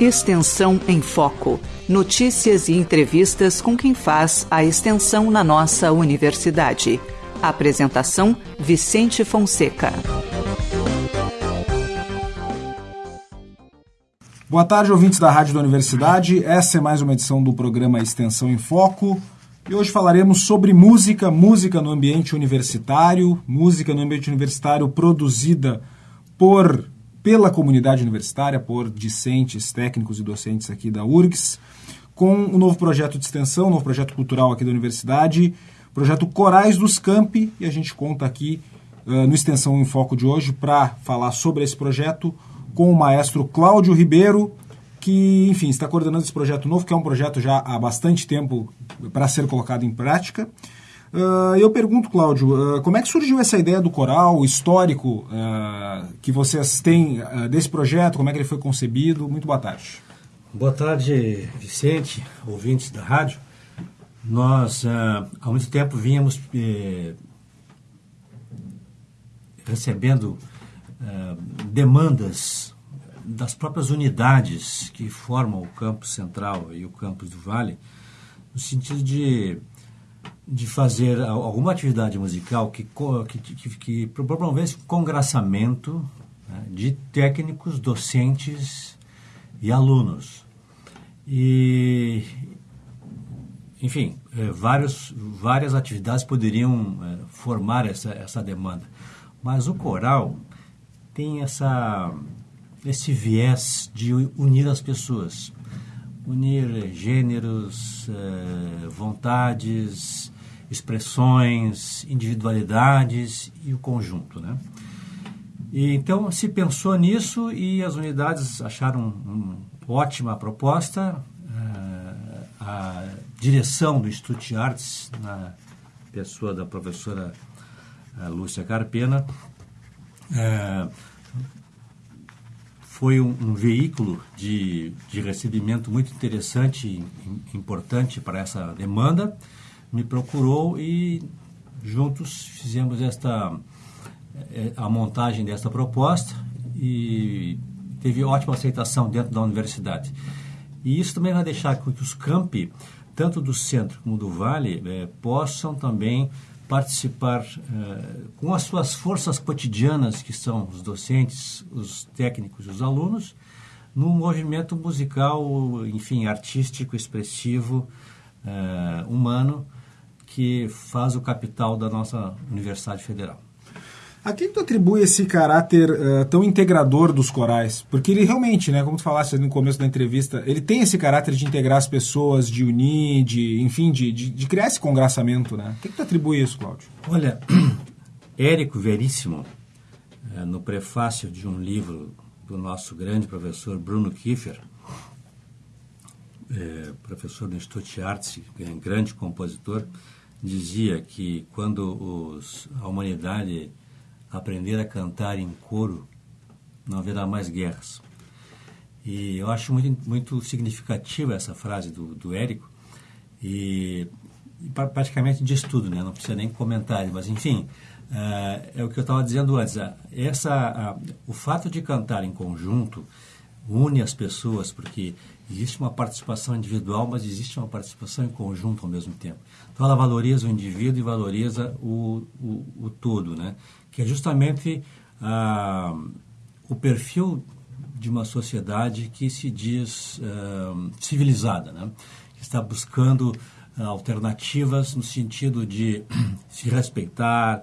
Extensão em Foco. Notícias e entrevistas com quem faz a extensão na nossa universidade. Apresentação: Vicente Fonseca. Boa tarde, ouvintes da Rádio da Universidade. Essa é mais uma edição do programa Extensão em Foco. E hoje falaremos sobre música, música no ambiente universitário, música no ambiente universitário produzida por pela comunidade universitária, por discentes, técnicos e docentes aqui da URGS, com um novo projeto de extensão, um novo projeto cultural aqui da universidade, projeto Corais dos Campi, e a gente conta aqui uh, no Extensão em Foco de hoje para falar sobre esse projeto com o maestro Cláudio Ribeiro, que, enfim, está coordenando esse projeto novo, que é um projeto já há bastante tempo para ser colocado em prática. Uh, eu pergunto, Cláudio, uh, como é que surgiu essa ideia do coral, o histórico uh, que vocês têm desse projeto, como é que ele foi concebido? Muito boa tarde. Boa tarde, Vicente, ouvintes da rádio. Nós, há muito tempo, vínhamos eh, recebendo demandas das próprias unidades que formam o campus central e o campus do Vale, no sentido de de fazer alguma atividade musical que, que, que, que promovesse congraçamento né, de técnicos, docentes e alunos. E, enfim, é, vários, várias atividades poderiam é, formar essa, essa demanda. Mas o coral tem essa, esse viés de unir as pessoas, unir gêneros, é, vontades, expressões, individualidades e o conjunto, né? E, então se pensou nisso e as unidades acharam uma ótima proposta. Uh, a direção do Instituto Artes, na pessoa da professora uh, Lúcia Carpena, uh, foi um, um veículo de, de recebimento muito interessante e importante para essa demanda me procurou e juntos fizemos esta eh, a montagem desta proposta e teve ótima aceitação dentro da universidade. E isso também vai deixar que os campi, tanto do centro como do vale, eh, possam também participar eh, com as suas forças cotidianas, que são os docentes, os técnicos e os alunos, no movimento musical, enfim, artístico, expressivo, humano, que faz o capital da nossa Universidade Federal. A quem tu atribui esse caráter uh, tão integrador dos corais? Porque ele realmente, né, como tu falaste no começo da entrevista, ele tem esse caráter de integrar as pessoas, de unir, de, enfim, de, de, de criar esse congraçamento, né? A quem tu atribui isso, Cláudio? Olha, Érico Veríssimo, uh, no prefácio de um livro do nosso grande professor Bruno Kiefer, uh, professor do Instituto de Artes, grande compositor, dizia que quando os, a humanidade aprender a cantar em coro, não haverá mais guerras. E eu acho muito, muito significativa essa frase do, do Érico, e, e praticamente diz tudo, né? não precisa nem comentário, mas enfim, uh, é o que eu estava dizendo antes. Uh, essa, uh, o fato de cantar em conjunto une as pessoas, porque existe uma participação individual, mas existe uma participação em conjunto ao mesmo tempo. Então ela valoriza o indivíduo e valoriza o, o, o todo, né? que é justamente ah, o perfil de uma sociedade que se diz ah, civilizada, né? que está buscando ah, alternativas no sentido de se respeitar,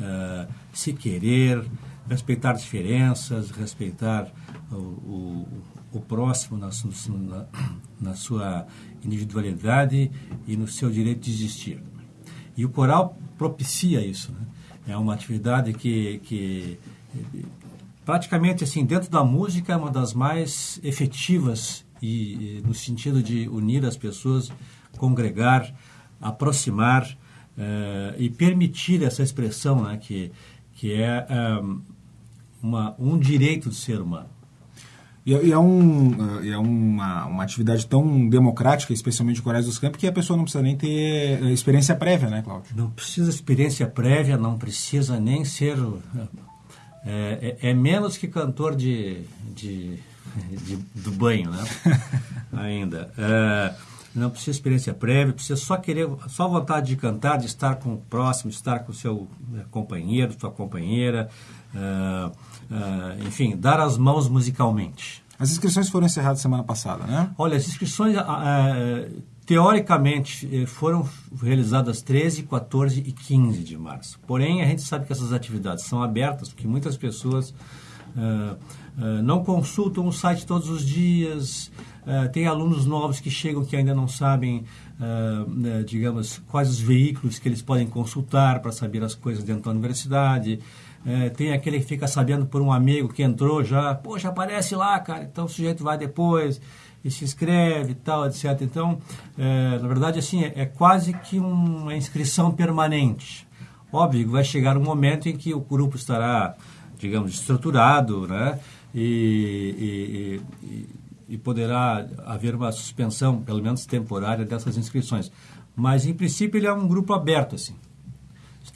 ah, se querer, respeitar diferenças, respeitar o, o, o próximo na, na, na, sua individualidade e no seu direito de existir. E o coral propicia isso. Né? É uma atividade que, que praticamente assim dentro da música é uma das mais efetivas e, no sentido de unir as pessoas, congregar, aproximar uh, e permitir essa expressão, né, que que é um, eh, uma, um direito do ser humano. E, é, é, um, é uma, uma atividade tão democrática, especialmente o Corais dos Campos, que a pessoa não precisa nem ter eh, experiência prévia, né, Cláudio? Não precisa experiência prévia, não precisa nem ser... É, é, é menos que cantor de, de, de, do banho, né? Ainda. É, não precisa experiência prévia, precisa só querer, só vontade de cantar, de estar com o próximo, de estar com o seu companheiro, sua companheira, uh, enfim, dar as mãos musicalmente. As inscrições foram encerradas semana passada, né? Olha, as inscrições, teoricamente, eh, foram realizadas 13, 14 e 15 de março. Porém, a gente sabe que essas atividades são abertas, porque muitas pessoas não consultam o site todos os dias, Uh, tem alunos novos que chegam que ainda não sabem, uh, digamos, quais os veículos que eles podem consultar para saber as coisas dentro da universidade. Uh, tem aquele que fica sabendo por um amigo que entrou já, poxa, aparece lá, cara, então o sujeito vai depois e se inscreve e tal, etc. Então, na verdade, assim, é, é quase que uma inscrição permanente. Óbvio vai chegar um momento em que o grupo estará, digamos, estruturado, né? e, e, e e poderá haver uma suspensão, pelo menos temporária, dessas inscrições. Mas, em princípio, ele é um grupo aberto, assim.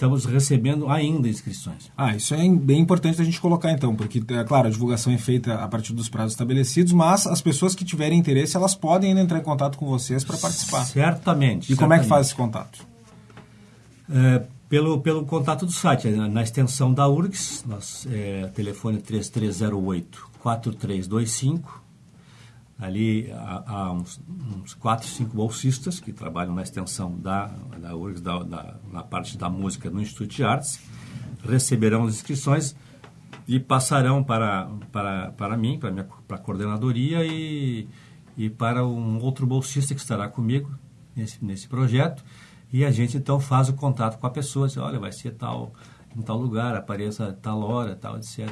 Estamos recebendo ainda inscrições. Ah, isso é bem importante a gente colocar, então, porque, é claro, a divulgação é feita a partir dos prazos estabelecidos, mas as pessoas que tiverem interesse, elas podem ainda entrar em contato com vocês para participar. Certamente. E certamente. como é que faz esse contato? É, pelo, pelo contato do site, na, na extensão da URGS, nosso, é, telefone 3308 4325 Ali há, há uns, uns, quatro, cinco bolsistas que trabalham na extensão da, da URGS, da, da, na parte da música no Instituto de Artes, receberão as inscrições e passarão para, para, para mim, para, minha, para a coordenadoria e, e para um outro bolsista que estará comigo nesse, nesse projeto. E a gente então faz o contato com a pessoa, diz, olha, vai ser tal, em tal lugar, apareça tal hora, tal, etc.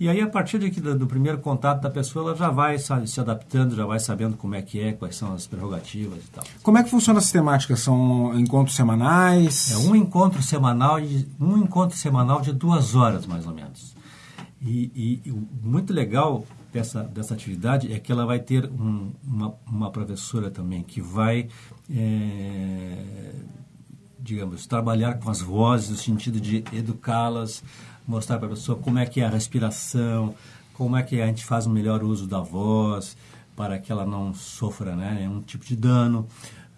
E aí, a partir daqui, do, do, primeiro contato da pessoa, ela já vai sabe, se adaptando, já vai sabendo como é que é, quais são as prerrogativas e tal. Como é que funciona essa temática? São encontros semanais? É um encontro semanal, de, um encontro semanal de duas horas, mais ou menos. E, e, e muito legal dessa, dessa atividade é que ela vai ter um, uma, uma professora também que vai, é, digamos, trabalhar com as vozes no sentido de educá-las, mostrar para a pessoa como é que é a respiração, como é que a gente faz o melhor uso da voz para que ela não sofra né, nenhum tipo de dano.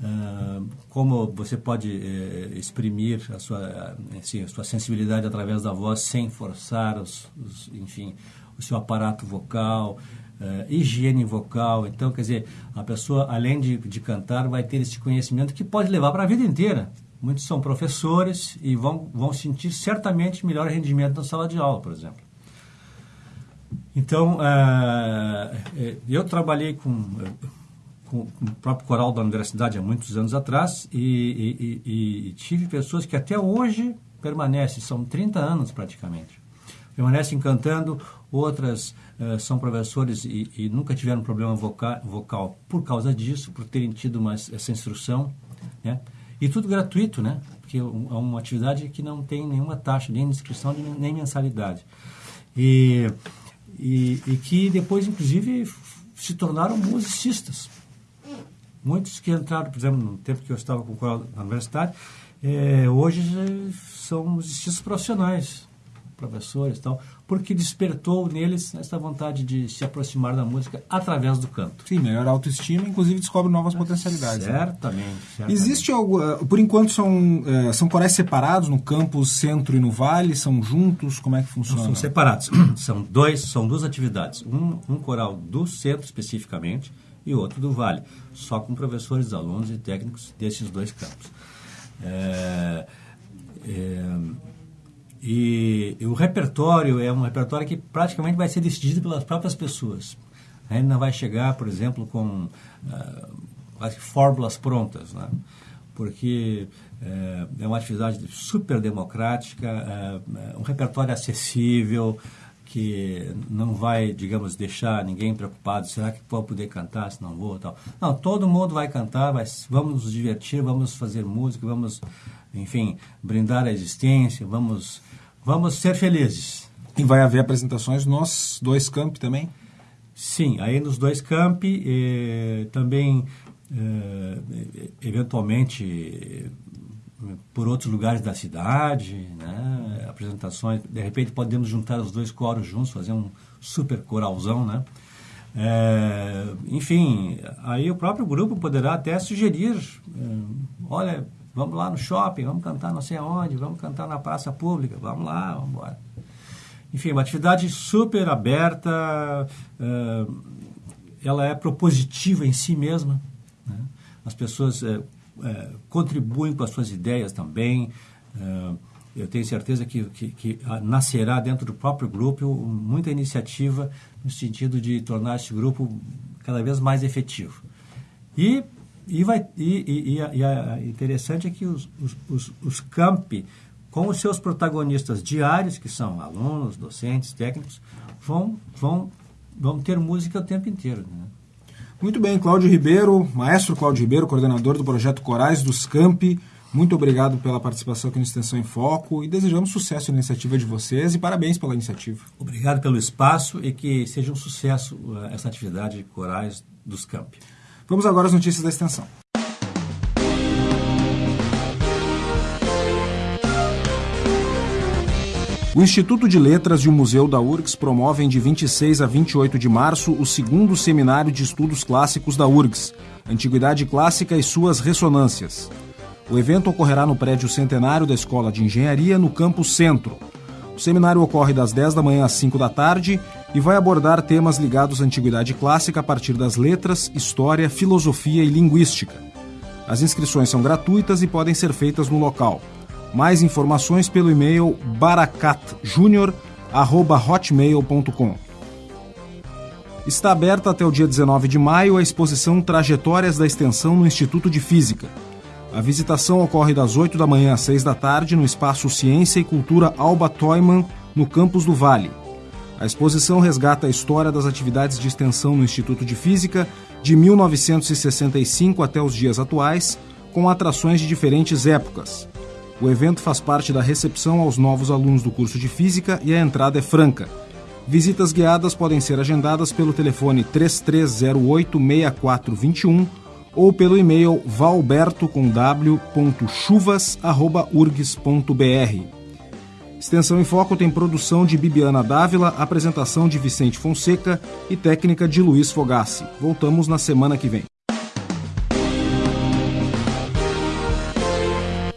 Uh, como você pode uh, exprimir a sua, assim, a sua sensibilidade através da voz sem forçar, os, os, enfim, o seu aparato vocal, uh, higiene vocal. Então, quer dizer, a pessoa, além de, de cantar, vai ter esse conhecimento que pode levar para a vida inteira. Muitos são professores e vão, vão sentir certamente melhor rendimento na sala de aula, por exemplo. Então, uh, eu trabalhei com, com, o próprio coral da universidade há muitos anos atrás e, e, e, tive pessoas que até hoje permanecem, são 30 anos praticamente, permanecem cantando, outras são professores e, e, nunca tiveram problema vocal, vocal por causa disso, por terem tido essa instrução, né? E tudo gratuito, né? Porque é uma atividade que não tem nenhuma taxa, nem inscrição, nem mensalidade. E, e, e que depois, inclusive, se tornaram musicistas. Muitos que entraram, por exemplo, no tempo que eu estava com o coral na universidade, é, hoje são musicistas profissionais, professores e tal porque despertou neles essa vontade de se aproximar da música através do canto. Sim, melhor autoestima, inclusive descobre novas potencialidades. Certamente. Né? certamente. Existe algo, eh, por enquanto são, eh, são corais separados no campus centro e no vale, são juntos, como é que funciona? Não, são separados, são dois, são duas atividades, um, um coral do centro especificamente e outro do vale, só com professores, alunos e técnicos desses dois campos. É, é, e, e, o repertório é um repertório que praticamente vai ser decidido pelas próprias pessoas. A gente não vai chegar, por exemplo, com uh, quase fórmulas prontas, né? porque uh, é uma atividade super democrática, uh, um repertório acessível, que não vai, digamos, deixar ninguém preocupado, será que vou poder cantar, se não vou, tal. Não, todo mundo vai cantar, vai, vamos nos divertir, vamos fazer música, vamos, enfim, brindar a existência, vamos Vamos ser felizes. E vai haver apresentações nos dois campi também? Sim, aí nos dois campi, eh, também, eh, eventualmente, por outros lugares da cidade, né? apresentações. De repente, podemos juntar os dois coros juntos, fazer um super coralzão, né? É, enfim, aí o próprio grupo poderá até sugerir, é, olha, vamos lá no shopping, vamos cantar não sei aonde, vamos cantar na praça pública, vamos lá, vamos embora. Enfim, uma atividade super aberta, é, ela é propositiva em si mesma. Né? As pessoas é, é, contribuem com as suas ideias também. Eu tenho certeza que, que, que, nascerá dentro do próprio grupo muita iniciativa no sentido de tornar esse grupo cada vez mais efetivo. E, e, vai, e, e, e, a, e a interessante é que os, os, os, os campi, com os seus protagonistas diários, que são alunos, docentes, técnicos, vão, vão, vão ter música o tempo inteiro. Né? Muito bem, Cláudio Ribeiro, maestro Cláudio Ribeiro, coordenador do projeto Corais dos Campi, muito obrigado pela participação aqui no Extensão em Foco e desejamos sucesso na iniciativa de vocês e parabéns pela iniciativa. Obrigado pelo espaço e que seja um sucesso uh, essa atividade de Corais dos Campi. Vamos agora às notícias da extensão. O Instituto de Letras e o Museu da URGS promovem de 26 a 28 de março o segundo Seminário de Estudos Clássicos da URGS, Antiguidade Clássica e suas Ressonâncias. O evento ocorrerá no prédio centenário da Escola de Engenharia, no campus Centro. O seminário ocorre das 10 da manhã às 5 da tarde e vai abordar temas ligados à antiguidade clássica a partir das letras, história, filosofia e linguística. As inscrições são gratuitas e podem ser feitas no local. Mais informações pelo e-mail baracatjunior.hotmail.com. Está aberta até o dia 19 de maio a exposição Trajetórias da Extensão no Instituto de Física. A visitação ocorre das 8 da manhã às 6 da tarde no espaço Ciência e Cultura Alba Toyman, no campus do Vale. A exposição resgata a história das atividades de extensão no Instituto de Física de 1965 até os dias atuais, com atrações de diferentes épocas. O evento faz parte da recepção aos novos alunos do curso de Física e a entrada é franca. Visitas guiadas podem ser agendadas pelo telefone 3308 6421 ou pelo e-mail valberto.chuvas.urgs.br. Extensão em Foco tem produção de Bibiana Dávila, apresentação de Vicente Fonseca e técnica de Luiz Fogassi. Voltamos na semana que vem.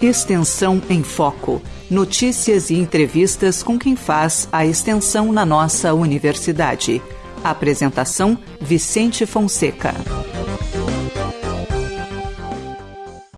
Extensão em Foco. Notícias e entrevistas com quem faz a extensão na nossa universidade. Apresentação: Vicente Fonseca.